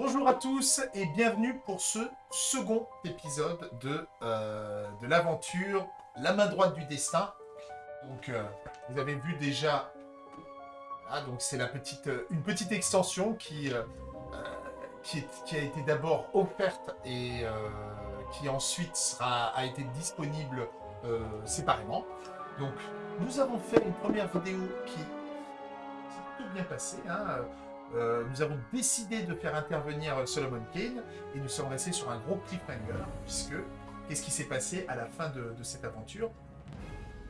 Bonjour à tous et bienvenue pour ce second épisode de, euh, l'aventure La main droite du destin. Donc, euh, vous avez vu déjà, ah, donc c'est petite, euh, une petite extension qui, a été d'abord offerte et qui ensuite a été disponible séparément. Donc, nous avons fait une première vidéo qui s'est tout bien passée. Hein, euh, nous avons décidé de faire intervenir Solomon Kane et nous sommes restés sur un gros cliffhanger puisque qu'est-ce qui s'est passé à la fin de, de cette aventure?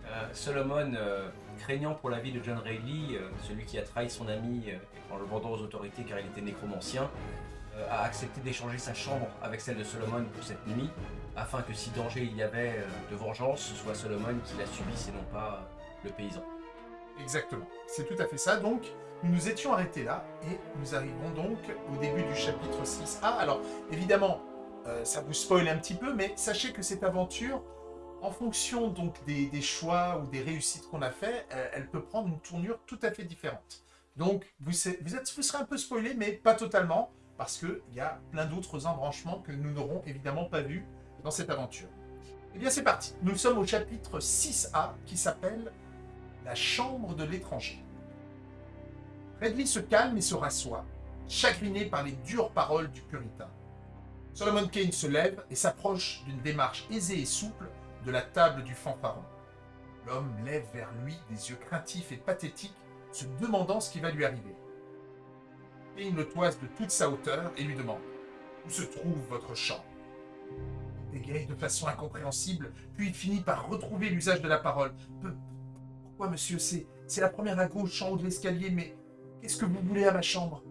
Euh, Solomon, euh, craignant pour la vie de John Reilly, euh, celui qui a trahi son ami en le vendant aux autorités car il était nécromancien, a accepté d'échanger sa chambre avec celle de Solomon pour cette nuit, afin que si danger il y avait de vengeance, ce soit Solomon qui la subisse et non pas le paysan. Exactement, c'est tout à fait ça. Donc, nous nous étions arrêtés là et nous arrivons donc au début du chapitre 6. Ah, alors, évidemment, euh, ça vous spoil un petit peu, mais sachez que cette aventure, en fonction donc des, choix ou des réussites qu'on a fait, euh, elle peut prendre une tournure tout à fait différente. Donc, vous, êtes, vous serez un peu spoilé, mais pas totalement, parce qu'il y a plein d'autres embranchements que nous n'aurons évidemment pas vus dans cette aventure. Eh bien, c'est parti. Nous sommes au chapitre 6A qui s'appelle la chambre de l'étranger. Redley se calme et se rassoit, chagriné par les dures paroles du puritain. Solomon Kane se lève et s'approche d'une démarche aisée et souple de la table du fanfaron. L'homme lève vers lui des yeux craintifs et pathétiques, se demandant ce qui va lui arriver. Kane le toise de toute sa hauteur et lui demande Où se trouve votre chambre? Il dégaye de façon incompréhensible, puis il finit par retrouver l'usage de la parole. Pourquoi, monsieur c'est la première à gauche en haut de l'escalier, mais qu'est-ce que vous voulez à ma chambre?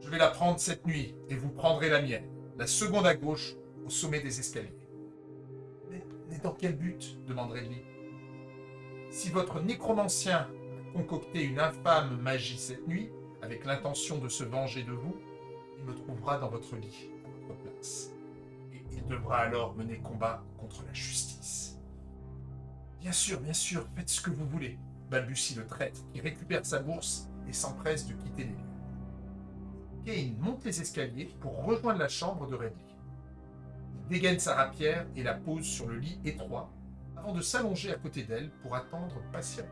Je vais la prendre cette nuit, et vous prendrez la mienne. La seconde à gauche, au sommet des escaliers. Mais, mais dans quel but? demande Redley. Si votre nécromancien a concocté une infâme magie cette nuit, avec l'intention de se venger de vous, il me trouvera dans votre lit, à votre place. Et il devra alors mener combat contre la justice. Bien sûr, bien sûr, faites ce que vous voulez, balbutie le traître, qui récupère sa bourse s'empresse de quitter les lieux. Kane monte les escaliers pour rejoindre la chambre de Redley. Il dégaine sa rapière et la pose sur le lit étroit, avant de s'allonger à côté d'elle pour attendre patiemment.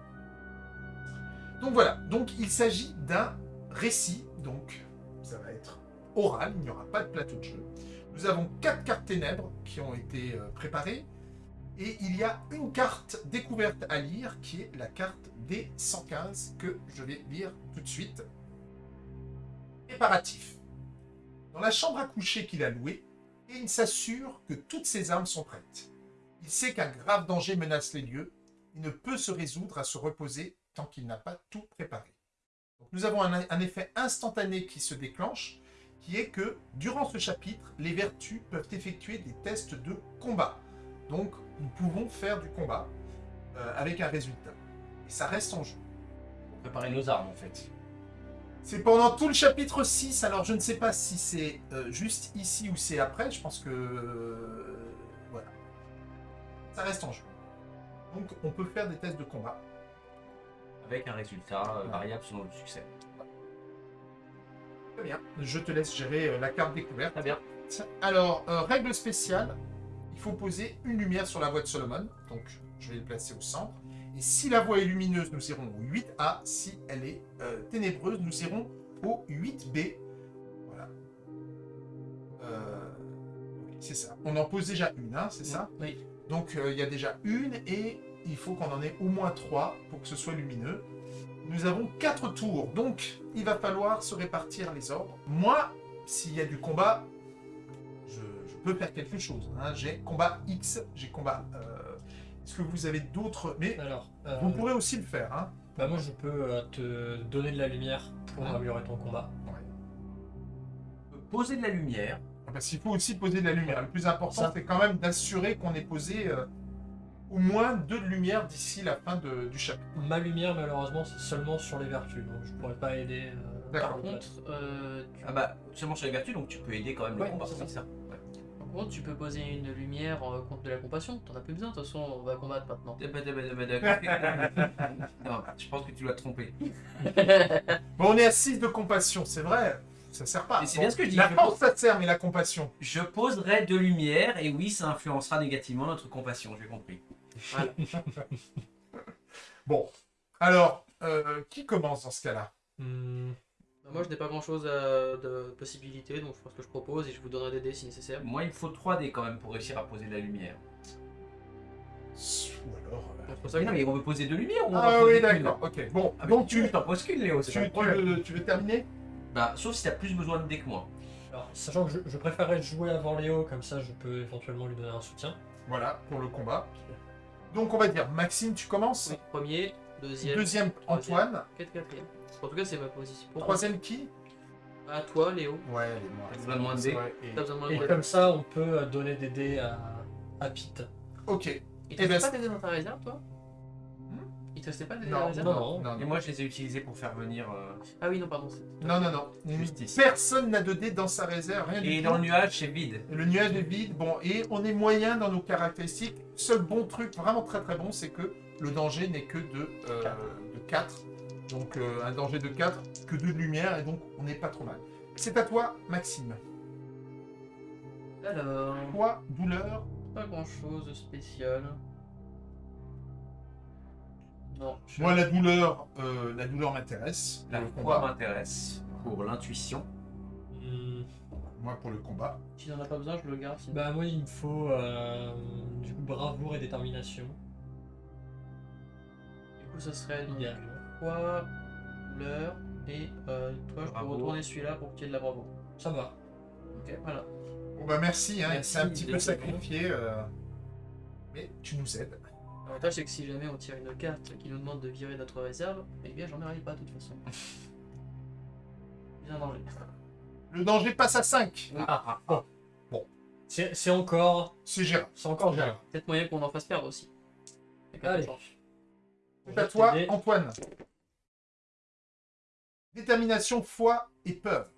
Donc voilà, donc il s'agit d'un récit, donc ça va être oral, il n'y aura pas de plateau de jeu. Nous avons quatre cartes ténèbres qui ont été euh, préparées, et il y a une carte découverte à lire qui est la carte D115 que je vais lire tout de suite. Préparatif. Dans la chambre à coucher qu'il a louée, Kane s'assure que toutes ses armes sont prêtes. Il sait qu'un grave danger menace les lieux et ne peut se résoudre à se reposer tant qu'il n'a pas tout préparé. Nous avons un effet instantané qui se déclenche, qui est que durant ce chapitre, les vertus peuvent effectuer des tests de combat. Donc, nous pouvons faire du combat euh, avec un résultat. Et ça reste en jeu. Pour préparer nos armes en fait. C'est pendant tout le chapitre 6, alors je ne sais pas si c'est euh, juste ici ou c'est après, je pense que... euh, voilà. Ça reste en jeu. Donc, on peut faire des tests de combat. Avec un résultat Ouais. variable selon le succès. Très bien. Je te laisse gérer la carte découverte. Très bien. Alors, euh, règle spéciale, il faut poser une lumière sur la voie de Solomon. Donc, je vais le placer au centre. Et si la voie est lumineuse, nous irons au 8A. Si elle est euh, ténébreuse, nous irons au 8B. Voilà. Euh, c'est ça. On en pose déjà une, hein, c'est ça? Oui. Donc, euh, il y a déjà une et il faut qu'on en ait au moins trois pour que ce soit lumineux. Nous avons quatre tours, donc il va falloir se répartir les ordres. Moi, s'il y a du combat, peux faire quelque chose. hein. J'ai combat X, j'ai combat... euh, Est-ce que vous avez d'autres... Mais Alors, euh, vous pourrez aussi le faire. Hein. bah moi je peux euh, te donner de la lumière pour Ah. améliorer ton combat. Poser de la lumière. Parce qu'il faut aussi poser de la lumière. Le plus important, Ça. c'est quand même d'assurer qu'on ait posé euh, au moins deux de lumière d'ici la fin de- du chapitre. Ma lumière malheureusement c'est seulement sur les vertus, donc je pourrais pas aider. euh, D'accord. Par contre, euh, tu, Ah bah, seulement sur les vertus, donc tu peux aider quand même Ouais, le combat. c'est ça. Contre, tu peux poser une lumière euh, contre de la compassion. T'en as plus besoin, de toute façon, on va combattre maintenant. non, je pense que tu dois te tromper. Bon, on est à 6 de compassion, c'est vrai. ça sert pas. Mais c'est bien ce que je dis, La je force, ça sert, mais la compassion. Je poserai de lumière et oui, ça influencera négativement notre compassion, j'ai compris. Voilà. Bon, alors, euh, qui commence dans ce cas-là? Hmm, Moi, je n'ai pas grand chose de possibilités, donc je pense que je propose et je vous donnerai des dés si nécessaire. Moi, il me faut 3D quand même pour réussir à poser de la lumière. Ou alors. euh, Donc, C'est pour ça Mais que non, mais on veut poser de lumière ou on Ah va poser oui, qu'une d'accord, ok. Bon, Ah, mais donc tu tu, t'en poses qu'une, Léo, c'est tu, pas le tu problème. veux, tu veux terminer? Bah, sauf si t'as plus besoin de dés que moi. Alors, sachant que je, je préférerais jouer avant Léo, comme ça je peux éventuellement lui donner un soutien. Voilà, pour le combat. Donc on va dire, Maxime, tu commences? oui, premier, deuxième. Antoine. quatre, quatrième. En tout cas, c'est ma position. Troisième, qui? À toi, Léo. Ouais, les moi. T'as besoin de moins de dés. Ouais, et- T'as besoin de moins Et de dés. comme ça, on peut euh, donner des dés à, à Pete. Ok. Il te ben, restait pas des dés dans ta réserve, toi Il te restait pas des dés dans ta réserve non, non, non, Et moi, je les ai utilisés pour faire venir. euh, Ah oui, non, pardon. Non, non, non. Justice. Personne n'a de dés dans sa réserve, rien Et du dans tout. le nuage, c'est vide. Le nuage est vide, bon, et on est moyen dans nos caractéristiques. Seul bon truc, vraiment très très bon, c'est que le danger n'est que de, euh, de 4. Donc euh, un danger de 4, que 2 de lumière, et donc on n'est pas trop mal. C'est à toi, Maxime. Alors, Poids, douleur, pas grand chose de spécial. Non, je moi la douleur, euh, la douleur m'intéresse. La foi m'intéresse pour l'intuition. Hmm, Moi pour le combat. Si n'en as pas besoin, je le garde. sinon. Bah moi il me faut euh, du coup bravoure et détermination. Coup, ça serait donc Idéalement. quoi, l'heure, et euh, toi, je peux retourner celui-là pour qu'il y ait de la bravo. Ça va. Ok, voilà. Bon bah merci, hein, Merci, c'est un petit peu sacrifié. euh, Mais tu nous aides. L'avantage, c'est que si jamais on tire une carte qui nous demande de virer notre réserve, eh bien, j'en ai pas de toute façon. Bien danger. Le danger passe à 5. Ah, ah, C'est c'est encore, C'est gérable. c'est encore gérable. Peut-être moyen qu'on en fasse perdre aussi. Allez. C'est à toi, Antoine. Détermination, foi et peur.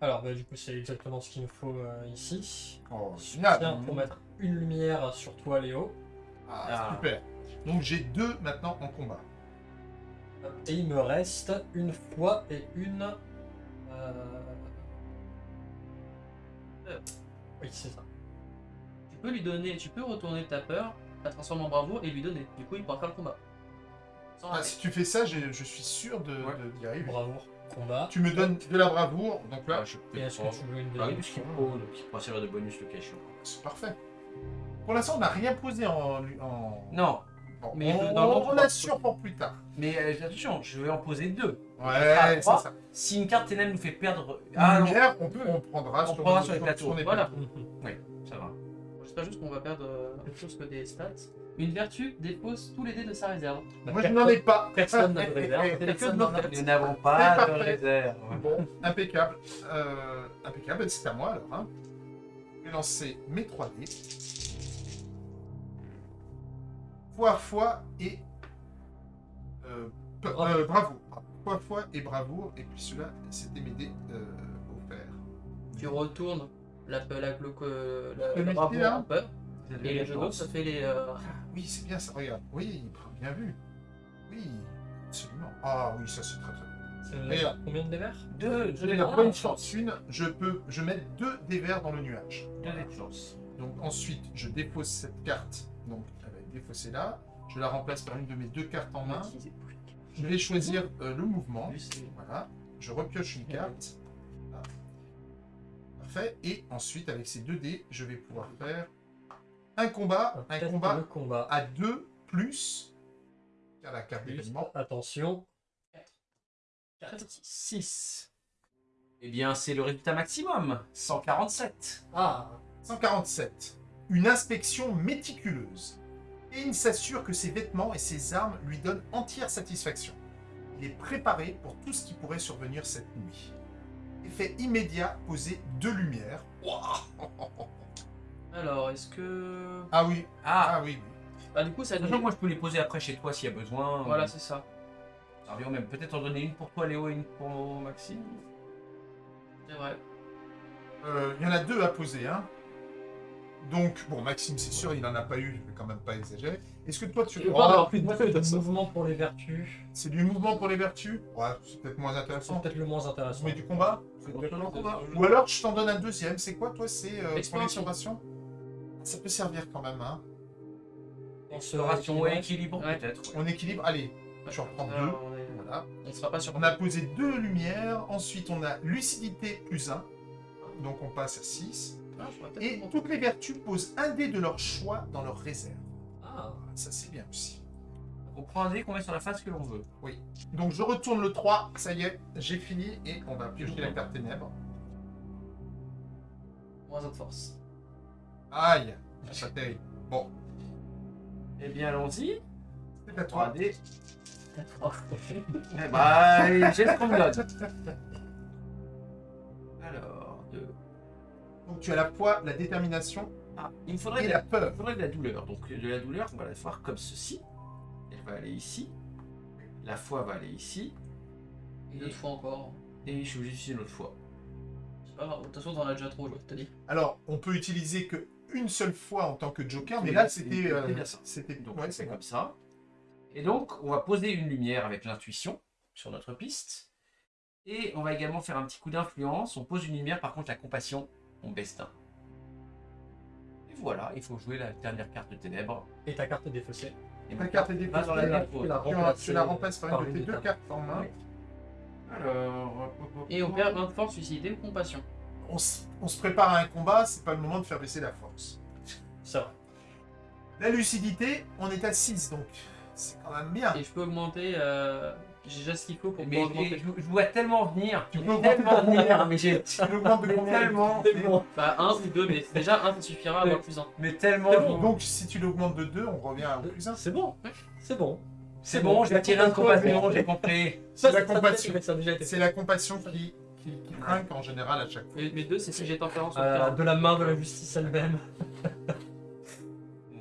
Alors bah du coup c'est exactement ce qu'il me faut euh, ici. Oh, génial. pour mettre une lumière sur toi Léo. Ah, Ah. super. Donc j'ai deux maintenant en combat. Et il me reste une fois et une. euh, Oui c'est ça. Tu peux lui donner, tu peux retourner ta peur, la transformer en bravoure et lui donner. Du coup, il pourra faire le combat. Ah, si tu fais ça, je suis sûr de, Ouais. de- d'y arriver. Bravoure, combat. Tu me donnes de la bravoure, donc là, Ah, je peux Et est-ce que tu veux une Ah oui, deuxième faut, donc il pourra servir de bonus le échéant. c'est parfait. Pour l'instant, on n'a rien posé en. en... Non, Bon, Mais on, dans l'ordre, on on l'assure pour plus tard. mais euh, attention, je vais en poser deux. Ouais, c'est trois. ça. Si une carte ténèbre nous fait perdre. Ah, non, lumière, on, peut, on prendra On sur, prendra sur les plateaux. Voilà. plateaux. ça juste qu'on va perdre euh, autre chose que des stats. Une vertu dépose tous les dés de sa réserve. Bah, Moi, je n'en ai pas. Personne n'a de réserve. Nous n'avons pas de réserve. Bon, impeccable. Euh, impeccable, c'est à moi alors. Hein. Je vais lancer mes 3 dés. Foi, foi et. Euh, euh, bravoure. Foi, foi et bravoure. Et puis celui-là, c'était mes dés euh, offerts. Tu retournes la, la, la, Le la, là peur. Vous avez Et les deux autres, chance. ça fait les. euh, Ah, oui, c'est bien ça. Regarde. Oui, bien vu. Oui, absolument. Ah oui, ça c'est très très bien. Combien de dévers? Deux, la dés bonne de chance. Une, je peux, je mets deux dés verts dans le nuage. Deux dés de chance. Donc ensuite, je dépose cette carte. Donc elle va être défaussée là. Je la remplace par une de mes deux cartes en main. Je vais choisir euh, le mouvement. Voilà. Je repioche une carte. Et ensuite, avec ces deux dés, je vais pouvoir faire un combat. Un combat de combat. à deux plus. Car la carte d'événement. attention. 6. Eh bien, c'est le résultat maximum. 147. Ah 147. Une inspection méticuleuse. Ayn s'assure que ses vêtements et ses armes lui donnent entière satisfaction. Il est préparé pour tout ce qui pourrait survenir cette nuit. Effet immédiat, poser deux lumières. Alors, est-ce que. Ah oui, Ah, ah oui. Bah, du coup, ça que moi je peux les poser après chez toi s'il y a besoin. Voilà, c'est ça. Ça revient même. Peut-être en donner une pour toi, Léo, et une pour Maxime. C'est vrai. Euh, Il y en a deux à poser. Hein. Donc, bon, Maxime, c'est sûr, il n'en a pas eu, je vais quand même pas exagérer. Est-ce que toi tu... Pas avoir plus de mouvement pour les vertus. c'est du mouvement pour les vertus Ouais, c'est peut-être moins C'est intéressant. peut-être le moins intéressant. Mais du combat C'est peut-être le combat. Ou alors je t'en donne un deuxième. C'est quoi toi C'est euh, l'exploration Ça peut servir quand même. Hein. On se Exploration et équilibre. Ouais. peut-être. ouais. On équilibre. Allez, je reprends deux. Est- Voilà. on sera pas sur. On a posé deux lumières. Ensuite, on a lucidité plus 1. Donc on passe à 6. Ah, Et toutes les vertus posent un dé de leur choix dans leur réserve. Ça c'est bien aussi. On prend un dé qu'on met sur la face que l'on veut. Donc je retourne le 3, ça y est, j'ai fini et on va piocher la carte ténèbres. Moins de force. Aïe, pas terrible. Bon, Eh bien, allons-y. c'est à 3 toi. dés. Eh bah, j'ai ce qu'on me donne. Alors, deux. Donc tu as la foi, la détermination Ah, il me faudrait de la peur. me faudrait de la douleur. Donc, de la douleur, on va la voir comme ceci. Elle va aller ici. La foi va aller ici. Une autre fois encore. Et je suis obligé d'utiliser une autre fois. C'est pas grave. De toute façon, t'en as déjà trop, je t'ai dit. Alors, on peut utiliser que une seule fois en tant que joker, mais là c'était... euh. C'était... Donc, ouais, c'est comme ça. Et donc, on va poser une lumière avec l'intuition sur notre piste. Et on va également faire un petit coup d'influence. On pose une lumière, par contre, la compassion, on baisse d'un. Voilà, il faut jouer la dernière carte de ténèbres. Et ta carte est défaussée. Et Ta ma carte est va dans la défaussée. Tu la Tu, remplaces tu la remplaces par une de tes deux cartes en main. Oui. Alors... Et on perd un de force, lucidité ou compassion. On se prépare à un combat, c'est pas le moment de faire baisser la force. Ça va. La lucidité, on est à 6, donc c'est quand même bien. Et je peux augmenter. Euh... J'ai déjà ce qu'il faut pour Mais, pouvoir mais augmenter. je, je vois tellement venir. Tu peux tellement venir, mais j'ai tellement, C'est bon. Bah, un ou deux, mais déjà un, ça suffira à avoir plus un. mais tellement. Donc si tu l'augmentes de 2, on revient au plus 1. C'est bon. C'est bon. C'est bon, je vais tirer un de compassion, j'ai compris. C'est la compassion. C'est la qui, trinque en général à chaque fois. Mais, deux, c'est si j'ai tempérance Euh, de la main de la justice elle-même.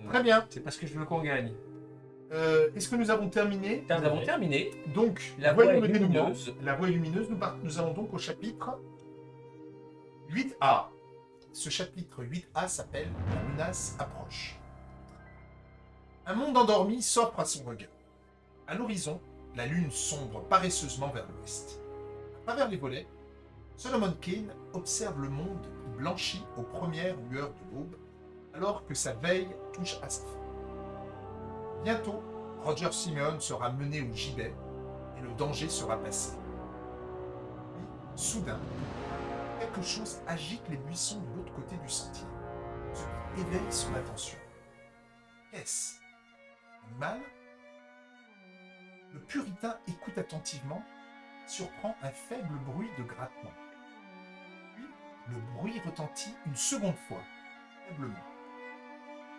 Très bien. C'est parce que je veux qu'on gagne. Euh, Est-ce que nous avons terminé? Nous avons terminé. Donc, La voie dénouement. lumineuse. La voie est lumineuse. Nous, nous allons donc au chapitre 8A. Ce chapitre 8A s'appelle La menace approche. Un monde endormi s'offre à son regard. À l'horizon, la lune sombre paresseusement vers l'ouest. À travers les volets, Solomon Kane observe le monde qui blanchit aux premières lueurs de l'aube, alors que sa veille touche à sa fin. Bientôt, Roger Simeon sera mené au gibet et le danger sera passé. Puis, soudain, quelque chose agite les buissons de l'autre côté du sentier, ce qui éveille son attention. Qu'est-ce Animal? Le puritain écoute attentivement, surprend un faible bruit de grattement. Puis, le bruit retentit une seconde fois, faiblement.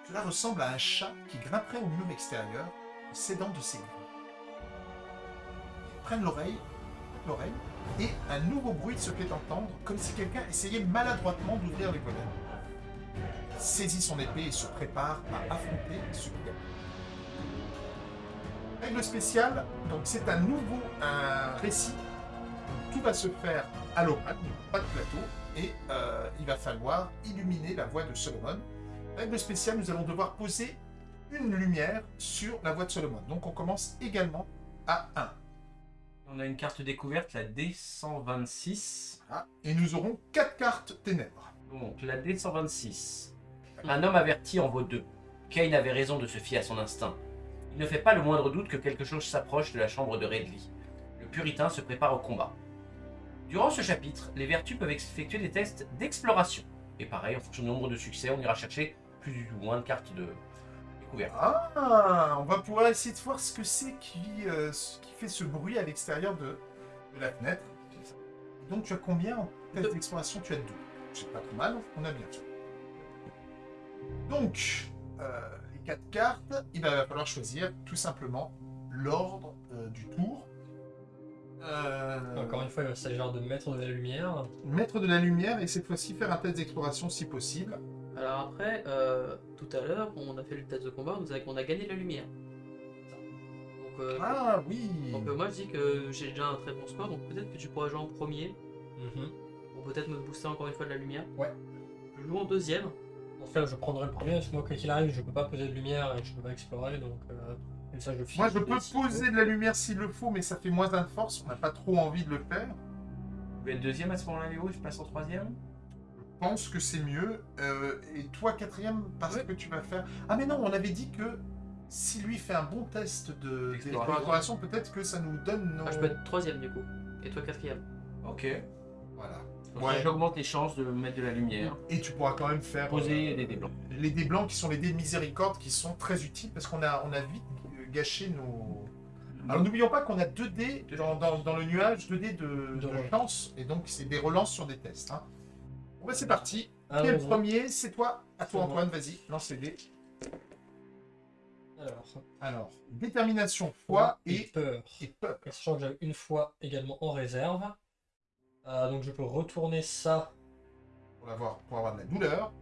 Cela ressemble à un chat qui grimperait au mur extérieur s'aidant de ses griffes. Ils prennent l'oreille, l'oreille, et un nouveau bruit se fait entendre, comme si quelqu'un essayait maladroitement d'ouvrir les volets. Saisit son épée et se prépare à affronter ce qui Règle spéciale, donc c'est un nouveau récit. Tout va se faire à l'oral, pas de plateau, et euh, il va falloir illuminer la voix de Solomon. Règle spéciale, nous allons devoir poser une lumière sur la voix de Solomon. Donc on commence également à 1. On a une carte découverte, la D126. Ah, et nous aurons 4 cartes ténèbres. Donc, la D126. Un homme averti en vaut deux. Kane avait raison de se fier à son instinct. Il ne fait pas le moindre doute que quelque chose s'approche de la chambre de Redley. Le puritain se prépare au combat. Durant ce chapitre, les vertus peuvent effectuer des tests d'exploration. Et pareil, en fonction du nombre de succès, on ira chercher plus ou moins de cartes de découverte. Ah, on va pouvoir essayer de voir ce que c'est qui, euh, ce qui fait ce bruit à l'extérieur de, de la fenêtre. Donc tu as combien en test d'exploration? Tu as deux. C'est pas trop mal, on a bien. Donc, euh, les quatre cartes, il va falloir choisir tout simplement l'ordre euh, du tour. Euh, Encore une fois, il va s'agir de mettre de la lumière. Mettre de la lumière et cette fois-ci faire un test d'exploration si possible. Alors après, euh, tout à l'heure, on a fait le test de combat, on a, on a gagné la lumière. Donc, euh, Ah oui donc, euh, moi je dis que j'ai déjà un très bon score, donc peut-être que tu pourras jouer en premier, pour peut-être me booster encore une fois de la lumière. Ouais. Je joue en deuxième, ce cas, je prendrai le premier, parce que moi, quoi qu'il arrive, je peux pas poser de lumière et je peux pas explorer, donc euh, comme ça, je. Moi, je peux poser de la lumière s'il le faut, mais ça fait moins d'un de force. On n'a pas trop envie de le faire. Vous voulez être deuxième à ce moment-là, Léo Je passe en troisième Je pense que c'est mieux. Euh, et toi, quatrième, parce que tu vas faire. Ah, mais non, on avait dit que si lui fait un bon test de D'exploration. d'exploration, peut-être que ça nous donne nos. Ah, je peux être troisième du coup. Et toi quatrième. Ok. Voilà. Donc Ouais. J'augmente les chances de mettre de la lumière. Et tu pourras quand même faire. Poser euh, des dés blancs. Les dés blancs qui sont les dés de miséricorde qui sont très utiles parce qu'on a, on a vite euh, gâché nos. Alors n'oublions pas qu'on a deux dés dans, dans- dans le nuage, deux dés de, De de relance. chance, et donc c'est des relances sur des tests. Hein. Bon bah c'est parti. Ah, Quel bon, premier C'est toi. À toi. Antoine, vas-y, lance les dés. Alors, Alors, détermination, foi et, peur. et. Et sachant que j'avais une fois également en réserve. Euh, donc je peux retourner ça Pour avoir, pour avoir de la douleur.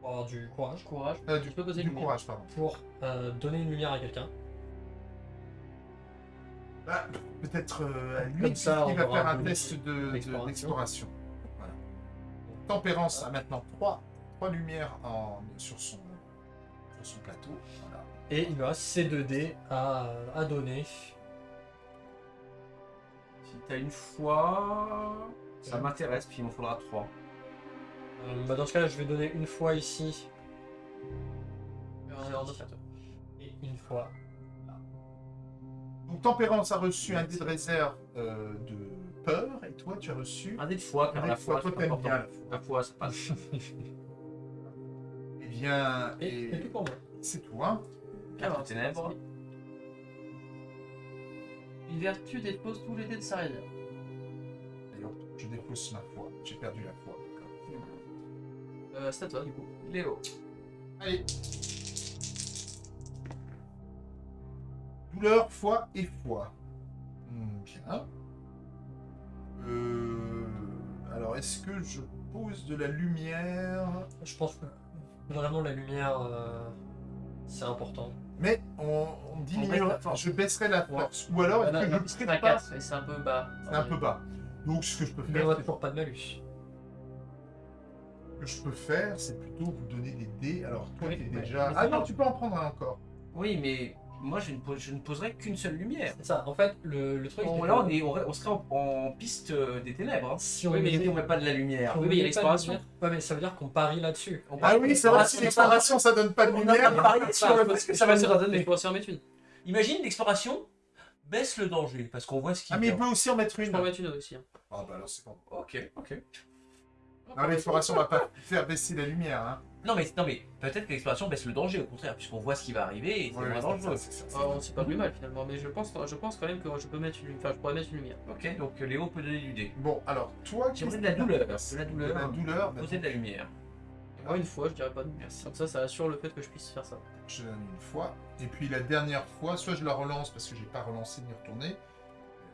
pour avoir du courage. Courage. Euh, du Tu peux poser du courage, pardon. Pour euh, donner une lumière à quelqu'un. Bah, Peut-être euh, à lui Comme ça, qui on va faire un test de- de- d'exploration. Tempérance a maintenant trois, trois lumières en, sur, son, sur son plateau. Voilà. Et il me reste ces deux dés à, à donner. Si t'as une fois, ça m'intéresse, puis il m'en faudra trois. Euh, bah, dans ce cas-là, je vais donner une fois ici Euh, et une fois. Donc Tempérance a reçu un dé de réserve euh, de peur, et toi tu as reçu. Un dé de foi, car la foi, foi, toi, t'aimes bien la foi. La foi, ça passe. Eh bien, Et, et c'est tout, hein. Quatre ténèbres. Une vertu dépose tous les dés de sa réserve. D'ailleurs, je dépose ma foi. J'ai perdu la foi. Euh, c'est à toi du coup. Léo. Allez. Douleur, foi et foi. Hmm, bien. Euh, alors, est-ce que je pose de la lumière? Je pense que vraiment la lumière, euh, c'est important. Mais on, on diminue. baisse la force. Je baisserai la Ouais. force. Ou alors, est-ce Là, que je ne pas? 4 et c'est un peu bas. C'est un peu bas. Donc, ce que je peux Mais faire, on a c'est- toujours pas de malus. ce que je peux faire, c'est plutôt vous donner des dés. Alors, toi, Oui, t'es ouais. déjà. Mais Ah non, tu peux en prendre un encore. Oui, mais moi, je ne, pose- je ne poserai qu'une seule lumière. C'est ça. En fait, le, le truc. C'est là, on, est, on, on serait en, en piste euh, des ténèbres. hein. Si on Oui, mais on met pas de la lumière. si on Oui, mais il y a l'exploration. Ouais, mais ça veut dire qu'on parie là-dessus. On Ah oui, c'est vrai, si l'exploration, ça donne pas de On lumière. le parce que ça va se je pourrais en mettre une. Imagine l'exploration baisse le danger parce qu'on voit ce qu'il Ah, mais il peut aussi en mettre Je une. peux en mettre une aussi. hein. Ah, bah alors c'est bon. Ok, ok. Non, l'exploration va pas faire baisser la lumière. Hein. Non mais, non, mais peut-être que l'exploration baisse le danger au contraire, puisqu'on voit ce qui va arriver et c'est Ouais, moins dangereux. Ah, c'est pas plus mal finalement, mais je pense, je pense quand même que je peux mettre une, enfin, je pourrais mettre une lumière. Ok, donc euh, Léo peut donner du dé. Bon, alors, toi, J'aimerais qu'est-ce de la douleur. De la De douleur. la douleur, bah, Poser de la lumière. Moi une fois, je dirais pas de Merci. Comme ça, ça assure le fait que je puisse faire ça. je donne une fois. Et puis la dernière fois, soit je la relance parce que j'ai pas relancé ni retourné.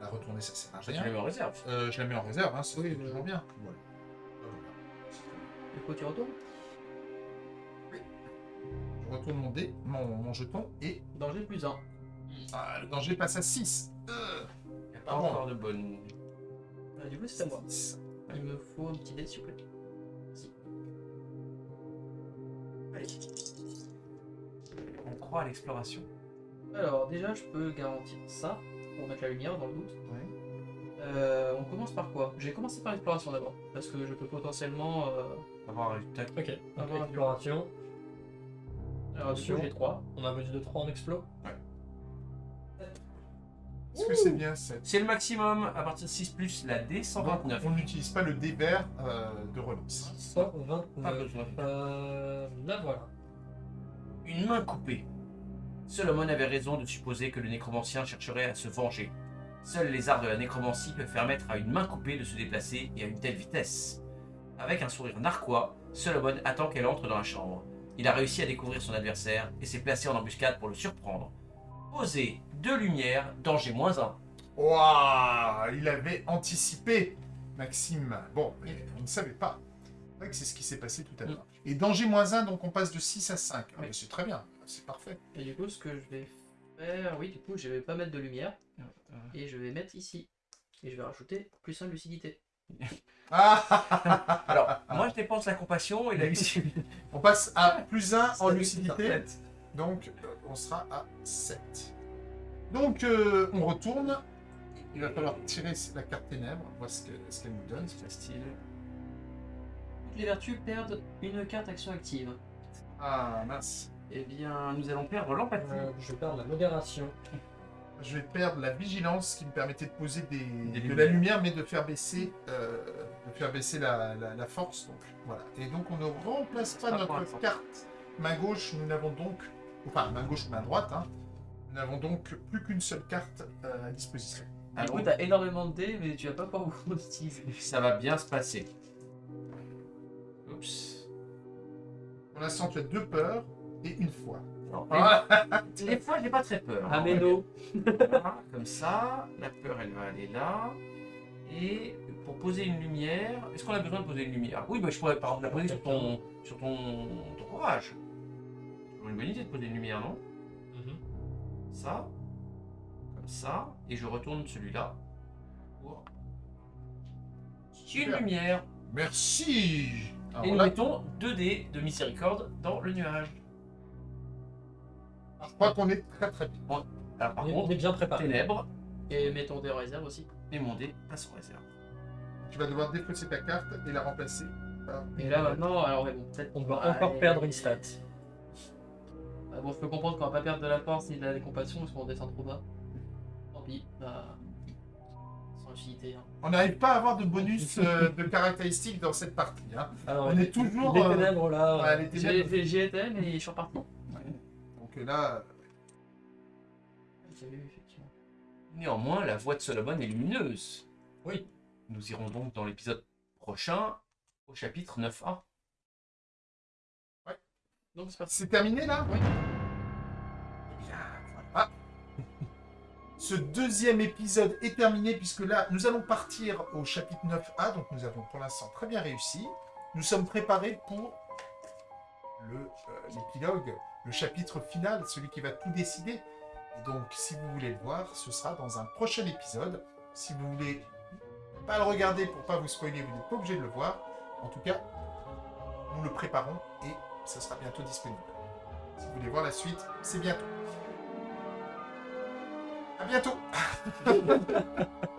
La retourner, ça sert à tu rien. le mets en réserve. Euh, je la mets en réserve, hein, c'est Oui, toujours bien. Voilà. Ah, voilà. Du coup, tu retournes? Je retourne mon dé, mon, mon jeton, et Danger plus 1. ah, le danger passe à 6. Il n'y a pas encore de bonne. du coup, c'est à moi. Il me faut un petit dé s'il vous plaît. On croit à l'exploration. Alors déjà, je peux garantir ça pour mettre la lumière dans le doute. Euh, on commence par quoi? J'ai commencé par l'exploration d'abord, parce que je peux potentiellement. euh, Avoir un résultat. Ok. Avoir un- Attention. j'ai 3. On a bonus de 3 en explo. Est-ce que c'est bien 7 C'est le maximum à partir de 6 plus la D 129. On n'utilise pas le vert euh, de relance. 129. Pas besoin. Euh, là voilà. Une main coupée. Solomon avait raison de supposer que le nécromancien chercherait à se venger. Seuls les arts de la nécromancie peuvent permettre à une main coupée de se déplacer et à une telle vitesse. Avec un sourire narquois, Solomon attend qu'elle entre dans la chambre. Il a réussi à découvrir son adversaire et s'est placé en embuscade pour le surprendre. Posé, deux lumières, danger moins un. Waouh Il avait anticipé, Maxime. Bon, mais on ne savait pas. C'est vrai que c'est ce qui s'est passé tout à l'heure. Et danger moins 1, donc on passe de 6 à 5. Ah, Oui. C'est très bien, c'est parfait. Et du coup, ce que je vais faire, oui, du coup, je vais pas mettre de lumière et je vais mettre ici. Et je vais rajouter plus 1 de lucidité. Ah Alors, moi je dépense la compassion et la lucidité. On passe à plus 1 en lucidité. Donc, euh, on sera à 7. Donc, euh, on retourne. Il va falloir tirer la carte ténèbres, voir ce que- ce qu'elle nous donne. C'est facile. Toutes les vertus perdent une carte action active. Ah, mince. Eh bien, nous allons perdre l'empathie. Euh, je perds la modération. Je vais perdre la vigilance qui me permettait de poser des, Des de lumières. la lumière, mais de faire baisser, euh, de faire baisser la, la- la force. Donc, voilà. Et donc, on ne remplace pas notre carte main gauche. Nous n'avons donc, enfin, main gauche ou main droite, hein, nous n'avons donc plus qu'une seule carte euh, à disposition. Du Alors, coup, t'as énormément de dés, mais tu vas pas pouvoir beaucoup utiliser. ça va bien se passer. Oups. Pour l'instant, tu as deux peurs et une foi. Les, fois, j'ai pas très peur. Ah, mais non. Voilà, comme ça. La peur, elle va aller là. Et pour poser une lumière, est-ce qu'on a besoin de poser une lumière? Oui, bah, je pourrais par exemple la poser sur ton, sur ton, ton courage. C'est une bonne idée de poser une lumière, non? Ça, comme ça, et je retourne celui-là pour une lumière. Merci. Alors et nous mettons 2 dés de miséricorde dans le nuage. Je crois qu'on est très très bien. Alors par On est- on contre, est bien préparé. ténèbres, Et mettons des réserves aussi. et mon dé passe en réserve. Tu vas devoir défausser ta carte et la remplacer par. Et là maintenant, alors bon, peut-être On Ouais. encore perdre une stat. Ah bon, je peux comprendre qu'on va pas perdre de la force ni de la compassion parce qu'on descend trop bas. Tant pis, bah. Sans utilité. Hein. On n'arrive pas à avoir de bonus euh, de caractéristiques dans cette partie. hein. Alors, On est toujours, Les euh, ténèbres là. Ouais, les J'y ténèbres. j'y étais, mais je suis reparti. Donc là, J'avais vu, effectivement. Néanmoins, la voix de Solomon est lumineuse. Oui. Nous irons donc dans l'épisode prochain au chapitre 9a. Donc c'est terminé là? Oui. Eh bien, voilà. Ce deuxième épisode est terminé puisque là, nous allons partir au chapitre 9a. Donc nous avons pour l'instant très bien réussi. Nous sommes préparés pour le, euh, l'épilogue, le chapitre final, celui qui va tout décider. Donc, si vous voulez le voir, ce sera dans un prochain épisode. Si vous voulez pas le regarder pour pas vous spoiler, vous n'êtes pas obligé de le voir. En tout cas, nous le préparons et ça sera bientôt disponible. Si vous voulez voir la suite, c'est bientôt. À bientôt